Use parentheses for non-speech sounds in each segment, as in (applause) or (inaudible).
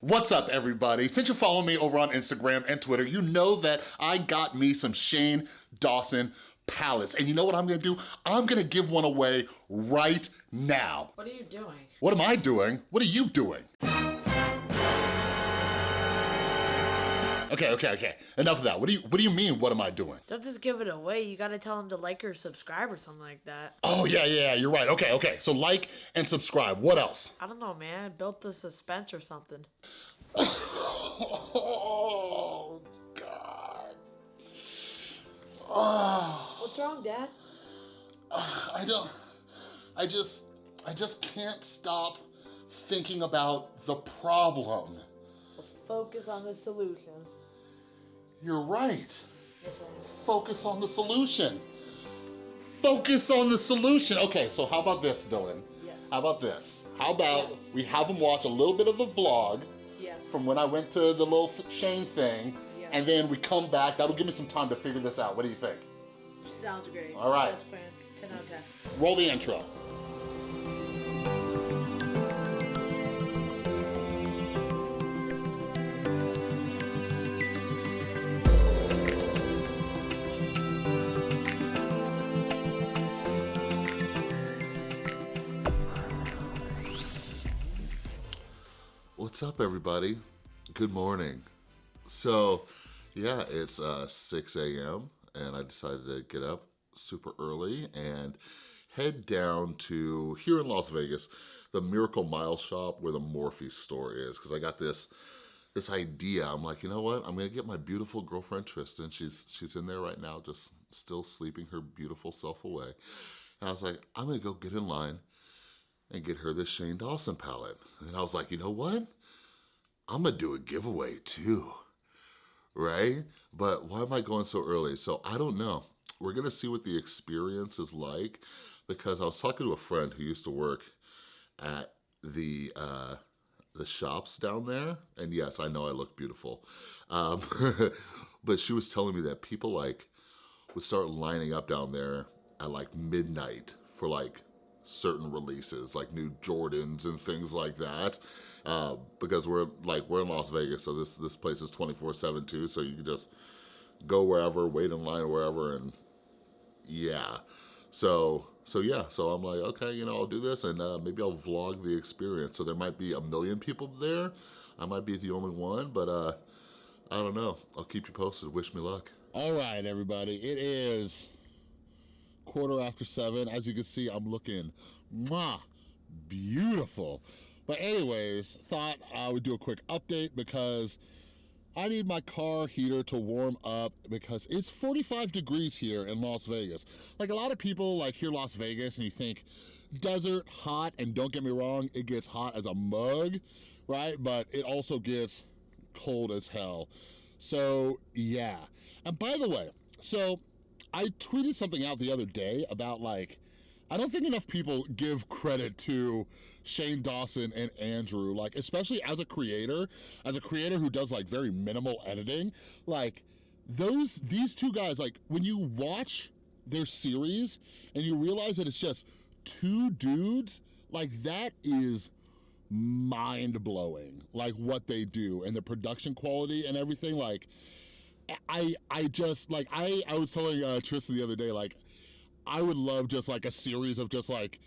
What's up, everybody? Since you follow me over on Instagram and Twitter, you know that I got me some Shane Dawson palettes. And you know what I'm gonna do? I'm gonna give one away right now. What are you doing? What am I doing? What are you doing? Okay, okay, okay. Enough of that. What do you What do you mean? What am I doing? Don't just give it away. You gotta tell them to like or subscribe or something like that. Oh yeah, yeah. You're right. Okay, okay. So like and subscribe. What else? I don't know, man. Built the suspense or something. (laughs) oh God. Oh, What's wrong, Dad? I don't. I just. I just can't stop thinking about the problem. Focus on the solution. You're right. Focus on the solution. Focus on the solution. Okay, so how about this, Dylan? Yes. How about this? How about Yes. we have them watch a little bit of the vlog Yes. from when I went to the little Shane thing, Yes. and then we come back. That'll give me some time to figure this out. What do you think? Sounds great. All right. Best plan. 10 out of 10. Roll the intro. What's up, everybody? Good morning. So, yeah, it's uh, 6 a.m. and I decided to get up super early and head down to, here in Las Vegas, the Miracle Mile shop where the Morphe store is because I got this this idea. I'm like, you know what? I'm gonna get my beautiful girlfriend Tristan. She's she's in there right now, just still sleeping her beautiful self away. And I was like, I'm gonna go get in line and get her this Shane Dawson palette. And I was like, you know what? I'm gonna do a giveaway too, right? But why am I going so early? So I don't know. We're gonna see what the experience is like because I was talking to a friend who used to work at the uh, the shops down there, and yes, I know I look beautiful, um, (laughs) but she was telling me that people like would start lining up down there at like midnight for like certain releases, like new Jordans and things like that. Uh, because we're like we're in Las Vegas, so this this place is 24/7 too. So you can just go wherever, wait in line wherever, and yeah. So so yeah, so I'm like, okay, you know, I'll do this, and uh, maybe I'll vlog the experience. So there might be a million people there. I might be the only one, but uh, I don't know. I'll keep you posted. Wish me luck. All right, everybody. It is quarter after seven. As you can see, I'm looking mwah, beautiful. But anyways, thought I would do a quick update because I need my car heater to warm up because it's 45 degrees here in Las Vegas. Like a lot of people like hear Las Vegas and you think desert, hot, and don't get me wrong, it gets hot as a mug, right? But it also gets cold as hell. So yeah. And by the way, so I tweeted something out the other day about like, I don't think enough people give credit to Shane Dawson and Andrew, like especially as a creator, as a creator who does like very minimal editing, like those, these two guys, like when you watch their series and you realize that it's just two dudes, like that is mind blowing, like what they do and the production quality and everything, like I I just like I I was telling uh, Tristan the other day like I would love just like a series of just like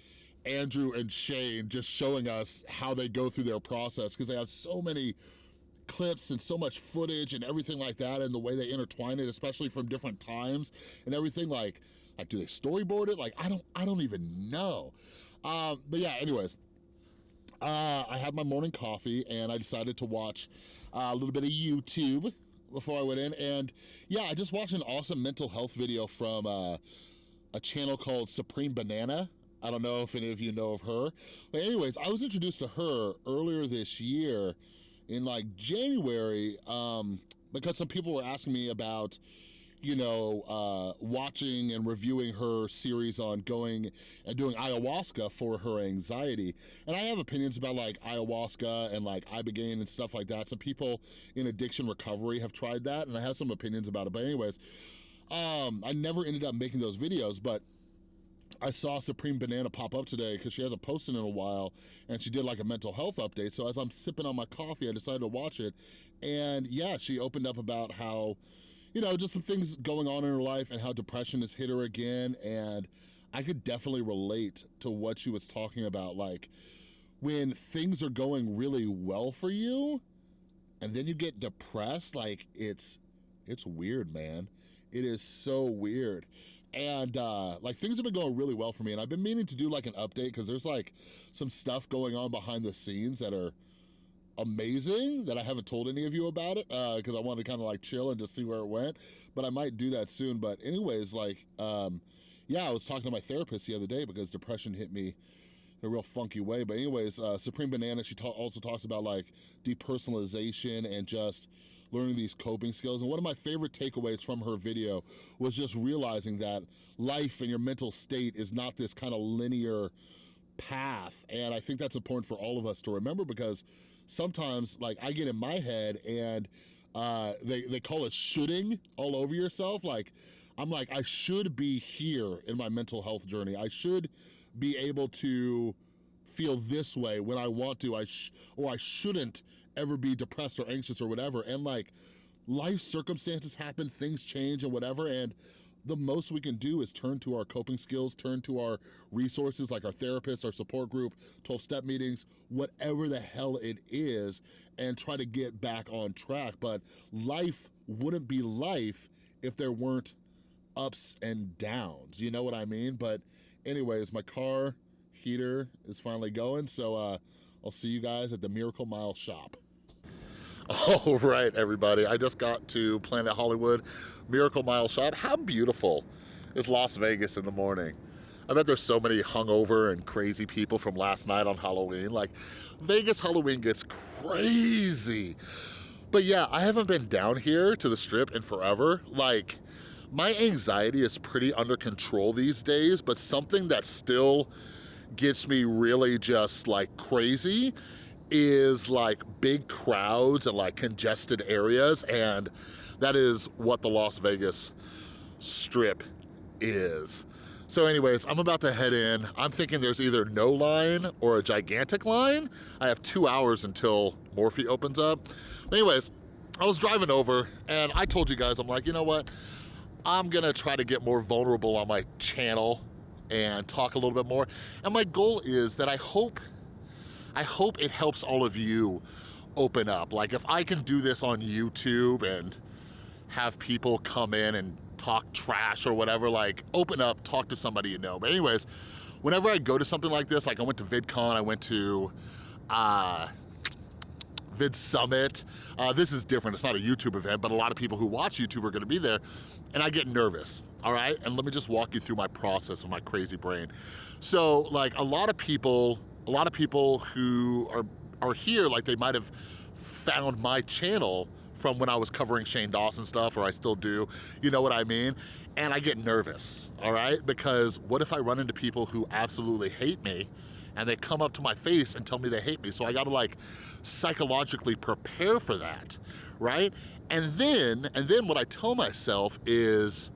Andrew and Shane just showing us how they go through their process because they have so many clips and so much footage and everything like that and the way they intertwine it especially from different times and everything like like do they storyboard it? Like I don't I don't even know. Um but yeah anyways uh, I had my morning coffee and I decided to watch uh, a little bit of YouTube before I went in. And yeah, I just watched an awesome mental health video from uh, a channel called Supreme Banana. I don't know if any of you know of her. But anyways, I was introduced to her earlier this year in like January um, because some people were asking me about you know, uh, watching and reviewing her series on going and doing ayahuasca for her anxiety. And I have opinions about like ayahuasca and like ibogaine and stuff like that. Some people in addiction recovery have tried that and I have some opinions about it. But anyways, um, I never ended up making those videos, but I saw Supreme Banana pop up today because she hasn't posted in a while and she did like a mental health update. So as I'm sipping on my coffee, I decided to watch it. And yeah, she opened up about how, you know, just some things going on in her life and how depression has hit her again. And I could definitely relate to what she was talking about. Like when things are going really well for you and then you get depressed, like it's, it's weird, man. It is so weird and uh, like things have been going really well for me and I've been meaning to do like an update because there's like some stuff going on behind the scenes that are amazing that I haven't told any of you about it because uh, I wanted to kind of like chill and just see where it went but I might do that soon but anyways like um, yeah I was talking to my therapist the other day because depression hit me in a real funky way but anyways uh, Supreme Banana she ta also talks about like depersonalization and just learning these coping skills. And one of my favorite takeaways from her video was just realizing that life and your mental state is not this kind of linear path. And I think that's important for all of us to remember because sometimes like I get in my head and uh, they, they call it shooting all over yourself. Like, I'm like, I should be here in my mental health journey. I should be able to feel this way when I want to, I or I shouldn't ever be depressed or anxious or whatever. And like life circumstances happen, things change and whatever. And the most we can do is turn to our coping skills, turn to our resources like our therapist, our support group, 12-step meetings, whatever the hell it is, and try to get back on track. But life wouldn't be life if there weren't ups and downs, you know what I mean? But anyways, my car heater is finally going, so uh, I'll see you guys at the Miracle Mile shop. (laughs) All right, everybody. I just got to Planet Hollywood Miracle Mile shop. How beautiful is Las Vegas in the morning? I bet there's so many hungover and crazy people from last night on Halloween. Like, Vegas Halloween gets crazy. But yeah, I haven't been down here to the strip in forever. Like, my anxiety is pretty under control these days, but something that still gets me really just like crazy is like big crowds and like congested areas and that is what the Las Vegas Strip is. So anyways, I'm about to head in. I'm thinking there's either no line or a gigantic line. I have two hours until Morphe opens up. Anyways, I was driving over and I told you guys, I'm like, you know what? I'm gonna try to get more vulnerable on my channel and talk a little bit more. And my goal is that I hope, I hope it helps all of you open up. Like if I can do this on YouTube and have people come in and talk trash or whatever, like open up, talk to somebody you know. But anyways, whenever I go to something like this, like I went to VidCon, I went to uh, Vid Summit. Uh, this is different, it's not a YouTube event, but a lot of people who watch YouTube are gonna be there and I get nervous, all right? And let me just walk you through my process of my crazy brain. So like a lot of people, a lot of people who are, are here, like they might have found my channel from when I was covering Shane Dawson stuff, or I still do, you know what I mean? And I get nervous, all right? Because what if I run into people who absolutely hate me and they come up to my face and tell me they hate me? So I gotta like psychologically prepare for that, right? And then, and then what I tell myself is,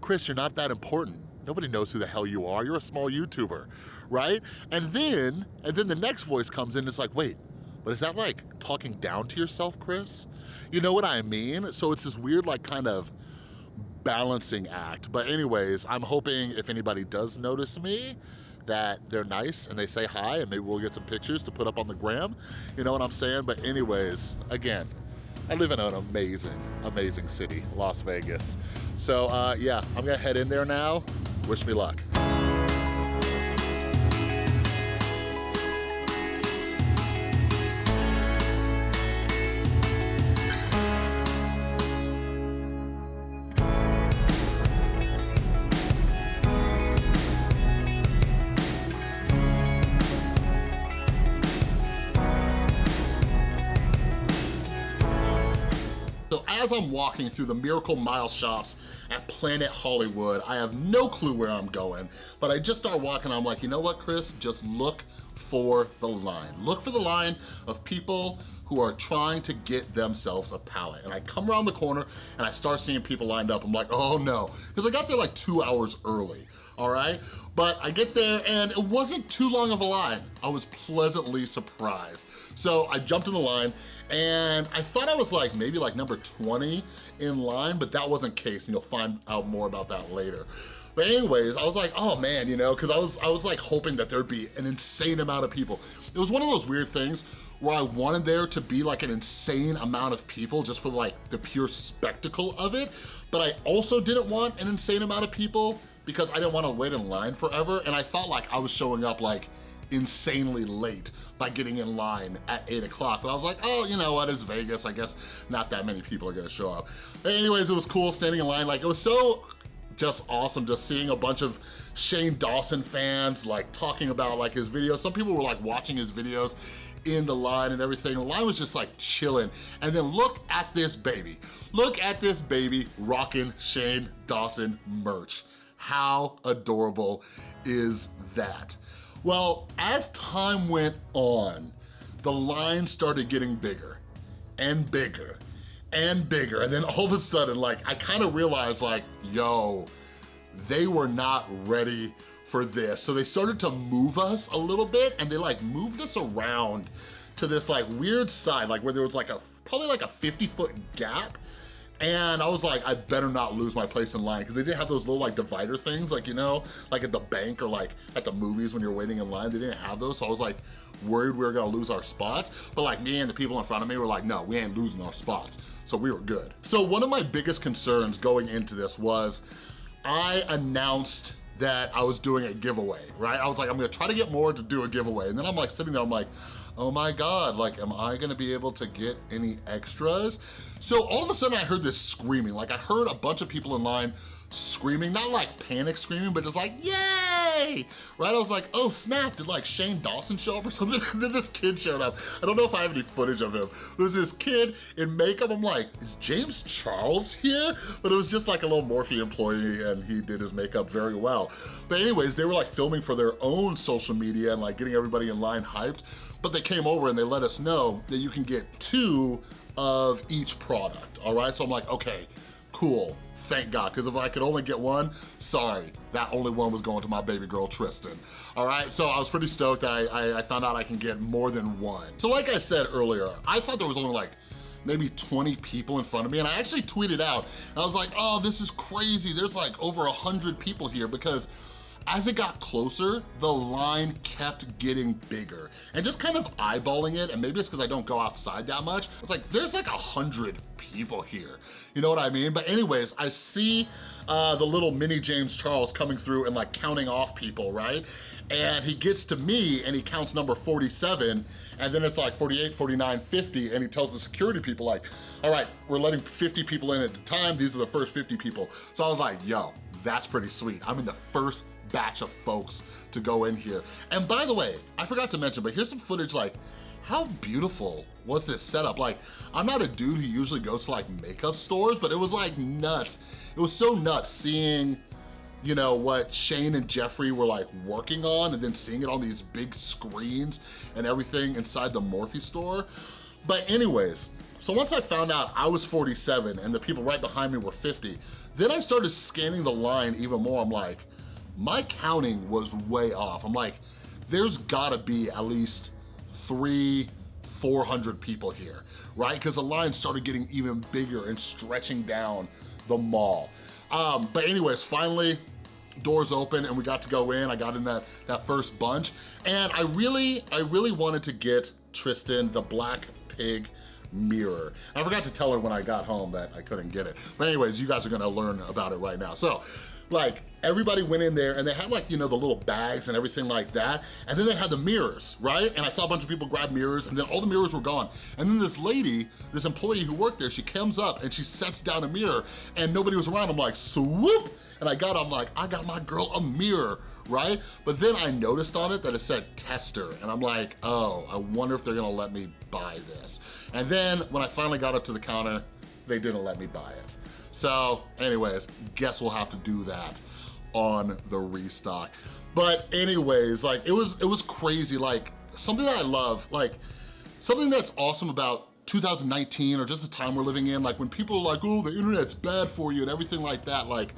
Chris, you're not that important. Nobody knows who the hell you are. You're a small YouTuber, right? And then, and then the next voice comes in, it's like, wait, but is that like talking down to yourself, Chris? You know what I mean? So it's this weird like kind of balancing act. But anyways, I'm hoping if anybody does notice me, that they're nice and they say hi and maybe we'll get some pictures to put up on the gram. You know what I'm saying? But anyways, again, I live in an amazing, amazing city, Las Vegas. So uh, yeah, I'm gonna head in there now. Wish me luck. As I'm walking through the Miracle Mile shops at Planet Hollywood, I have no clue where I'm going, but I just start walking, I'm like, you know what, Chris? Just look for the line. Look for the line of people who are trying to get themselves a palette. And I come around the corner and I start seeing people lined up. I'm like, oh no, because I got there like two hours early, all right? But I get there and it wasn't too long of a line. I was pleasantly surprised. So I jumped in the line and I thought I was like maybe like number 20 in line, but that wasn't case and you'll find out more about that later. But anyways, I was like, oh man, you know, cause I was, I was like hoping that there'd be an insane amount of people. It was one of those weird things where I wanted there to be like an insane amount of people just for like the pure spectacle of it. But I also didn't want an insane amount of people because I didn't want to wait in line forever. And I felt like I was showing up like insanely late by getting in line at eight o'clock. But I was like, oh, you know what, it's Vegas. I guess not that many people are gonna show up. But anyways, it was cool standing in line. Like it was so just awesome just seeing a bunch of Shane Dawson fans like talking about like his videos. Some people were like watching his videos in the line and everything. The line was just like chilling. And then look at this baby. Look at this baby rocking Shane Dawson merch. How adorable is that? Well, as time went on, the line started getting bigger and bigger and bigger. And then all of a sudden, like, I kind of realized like, yo, they were not ready for this. So they started to move us a little bit and they like moved us around to this like weird side, like where there was like a, probably like a 50 foot gap and I was like, I better not lose my place in line because they didn't have those little like divider things, like, you know, like at the bank or like at the movies when you're waiting in line, they didn't have those. So I was like worried we were gonna lose our spots. But like me and the people in front of me were like, no, we ain't losing our spots. So we were good. So one of my biggest concerns going into this was I announced that I was doing a giveaway, right? I was like, I'm gonna try to get more to do a giveaway. And then I'm like sitting there, I'm like, oh my God, like, am I gonna be able to get any extras? So all of a sudden I heard this screaming. Like I heard a bunch of people in line screaming, not like panic screaming, but just like, yay! Right? I was like, oh snap, did like Shane Dawson show up or (laughs) something? And then this kid showed up. I don't know if I have any footage of him. Was this kid in makeup. I'm like, is James Charles here? But it was just like a little Morphe employee and he did his makeup very well. But anyways, they were like filming for their own social media and like getting everybody in line hyped. But they came over and they let us know that you can get two of each product, all right? So I'm like, okay, cool, thank God, because if I could only get one, sorry, that only one was going to my baby girl, Tristan. All right, so I was pretty stoked. I, I, I found out I can get more than one. So like I said earlier, I thought there was only like maybe 20 people in front of me and I actually tweeted out I was like oh this is crazy there's like over a hundred people here because as it got closer, the line kept getting bigger. And just kind of eyeballing it, and maybe it's because I don't go outside that much, it's like, there's like a hundred people here. You know what I mean? But anyways, I see uh, the little mini James Charles coming through and like counting off people, right? And he gets to me and he counts number 47, and then it's like 48, 49, 50, and he tells the security people like, all right, we're letting 50 people in at a time, these are the first 50 people. So I was like, yo, that's pretty sweet. I'm in the first batch of folks to go in here. And by the way, I forgot to mention, but here's some footage like, how beautiful was this setup? Like, I'm not a dude who usually goes to like makeup stores, but it was like nuts. It was so nuts seeing, you know, what Shane and Jeffree were like working on and then seeing it on these big screens and everything inside the Morphe store. But anyways, so once I found out I was 47 and the people right behind me were 50, then I started scanning the line even more. I'm like, my counting was way off. I'm like, there's gotta be at least three, 400 people here, right? Because the line started getting even bigger and stretching down the mall. Um, but anyways, finally, doors open and we got to go in. I got in that, that first bunch. And I really, I really wanted to get Tristan the Black Pig mirror. I forgot to tell her when I got home that I couldn't get it. But anyways, you guys are gonna learn about it right now. So like everybody went in there and they had like, you know, the little bags and everything like that. And then they had the mirrors, right? And I saw a bunch of people grab mirrors and then all the mirrors were gone. And then this lady, this employee who worked there, she comes up and she sets down a mirror and nobody was around. I'm like, swoop! And I got, I'm like, I got my girl a mirror, right? But then I noticed on it that it said tester and I'm like, oh, I wonder if they're gonna let me buy this. And then when I finally got up to the counter, they didn't let me buy it. So anyways, guess we'll have to do that on the restock. But anyways, like it was, it was crazy. Like something that I love, like something that's awesome about 2019 or just the time we're living in, like when people are like, oh, the internet's bad for you and everything like that, like,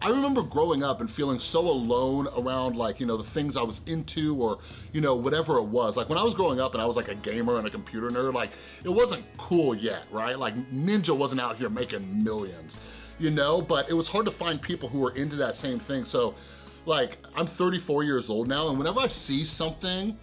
I remember growing up and feeling so alone around like, you know, the things I was into or, you know, whatever it was. Like when I was growing up and I was like a gamer and a computer nerd, like it wasn't cool yet, right? Like Ninja wasn't out here making millions, you know? But it was hard to find people who were into that same thing. So like, I'm 34 years old now and whenever I see something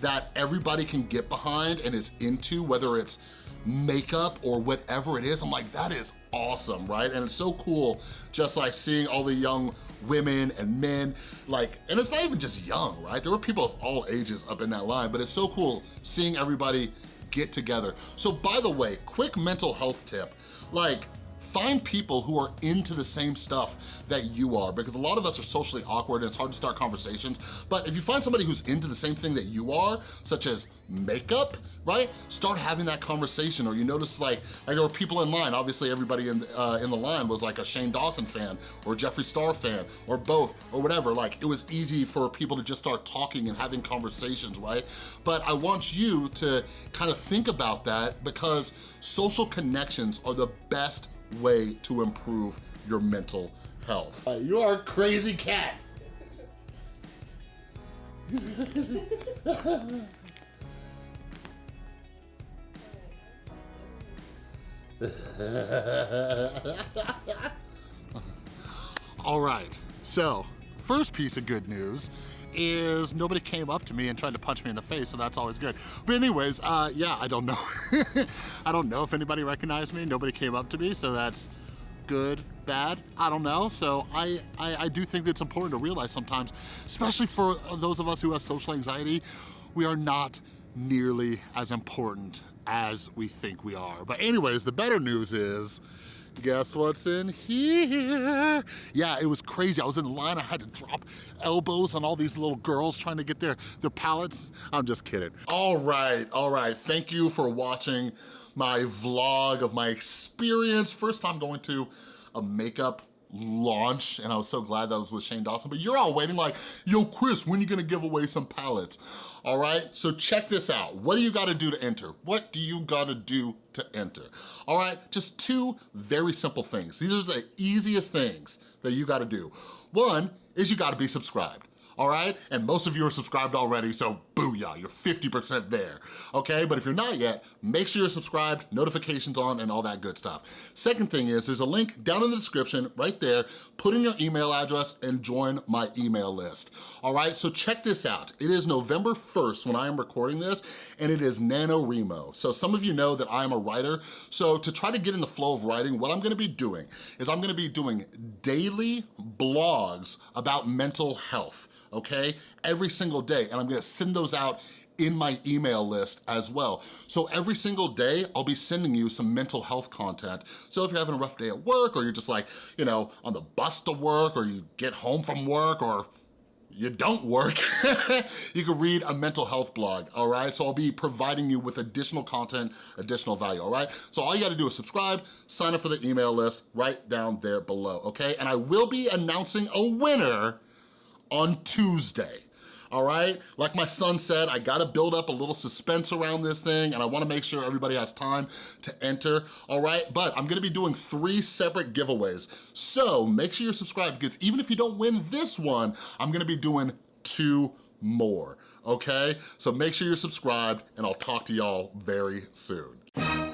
that everybody can get behind and is into, whether it's makeup or whatever it is, I'm like, that is awesome, right? And it's so cool just like seeing all the young women and men, like, and it's not even just young, right? There were people of all ages up in that line, but it's so cool seeing everybody get together. So by the way, quick mental health tip, like, Find people who are into the same stuff that you are because a lot of us are socially awkward and it's hard to start conversations. But if you find somebody who's into the same thing that you are, such as makeup, right? Start having that conversation or you notice like, like there were people in line, obviously everybody in, uh, in the line was like a Shane Dawson fan or Jeffree Star fan or both or whatever. Like it was easy for people to just start talking and having conversations, right? But I want you to kind of think about that because social connections are the best way to improve your mental health. Uh, you are a crazy cat. All right, so first piece of good news is nobody came up to me and tried to punch me in the face, so that's always good. But anyways, uh, yeah, I don't know. (laughs) I don't know if anybody recognized me. Nobody came up to me, so that's good, bad, I don't know. So I, I, I do think that it's important to realize sometimes, especially for those of us who have social anxiety, we are not nearly as important as we think we are. But anyways, the better news is, Guess what's in here? Yeah, it was crazy. I was in line, I had to drop elbows on all these little girls trying to get their, their palettes. I'm just kidding. All right, all right. Thank you for watching my vlog of my experience. First time going to uh, a makeup launch and I was so glad that was with Shane Dawson, but you're all waiting like, yo, Chris, when you gonna give away some palettes? All right, so check this out. What do you gotta do to enter? What do you gotta do to enter? All right, just two very simple things. These are the easiest things that you gotta do. One is you gotta be subscribed all right? And most of you are subscribed already, so booyah, you're 50% there, okay? But if you're not yet, make sure you're subscribed, notifications on, and all that good stuff. Second thing is, there's a link down in the description, right there. Put in your email address and join my email list, all right? So check this out. It is November 1st when I am recording this, and it is NaNoWriMo. So some of you know that I am a writer, so to try to get in the flow of writing, what I'm gonna be doing is I'm gonna be doing daily blogs about mental health okay? Every single day, and I'm gonna send those out in my email list as well. So every single day, I'll be sending you some mental health content. So if you're having a rough day at work, or you're just like, you know, on the bus to work, or you get home from work, or you don't work, (laughs) you can read a mental health blog, all right? So I'll be providing you with additional content, additional value, all right? So all you gotta do is subscribe, sign up for the email list right down there below, okay? And I will be announcing a winner on Tuesday all right? Like my son said, I gotta build up a little suspense around this thing and I wanna make sure everybody has time to enter, all right? But I'm gonna be doing three separate giveaways. So make sure you're subscribed because even if you don't win this one, I'm gonna be doing two more, okay? So make sure you're subscribed and I'll talk to y'all very soon.